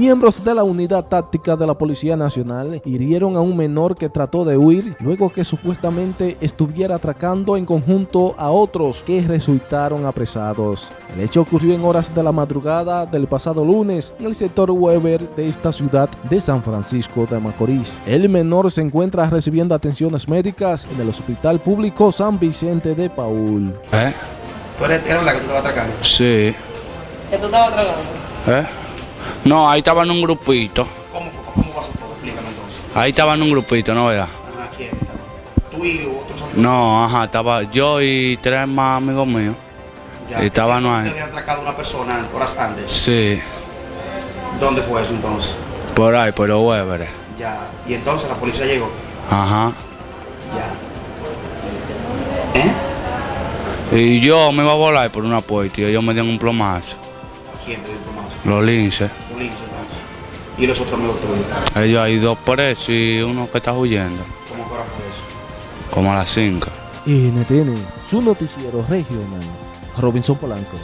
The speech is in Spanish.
Miembros de la unidad táctica de la Policía Nacional hirieron a un menor que trató de huir luego que supuestamente estuviera atracando en conjunto a otros que resultaron apresados. El hecho ocurrió en horas de la madrugada del pasado lunes en el sector Weber de esta ciudad de San Francisco de Macorís. El menor se encuentra recibiendo atenciones médicas en el Hospital Público San Vicente de Paul. ¿Eh? ¿Tú eres, eres la que tú estabas atracando? Sí. ¿Que tú estabas tragando? ¿Eh? No, ahí estaba en un grupito. ¿Cómo, cómo pasó todo? Explícame entonces. Ahí estaba en un grupito, ¿no veas? Ajá, ¿quién estaba? ¿Tú y otros amigos? No, ajá, estaba yo y tres más amigos míos. Ya, y estaban ahí. Te habían atracado una persona horas antes. Sí, ¿Dónde fue eso entonces? por ahí, por los Weberes. Ya. Y entonces la policía llegó. Ajá. Ya. ¿Eh? Y yo me iba a volar por una puerta y ellos me dieron un plomazo. ¿Quién te dio? Los linces. Un lince entonces. ¿Y los otros amigos tuyos? Ellos hay dos presos y uno que está huyendo. ¿Cómo que hora fue eso? Como a las cinco. NTN, su noticiero regional. Robinson Polanco.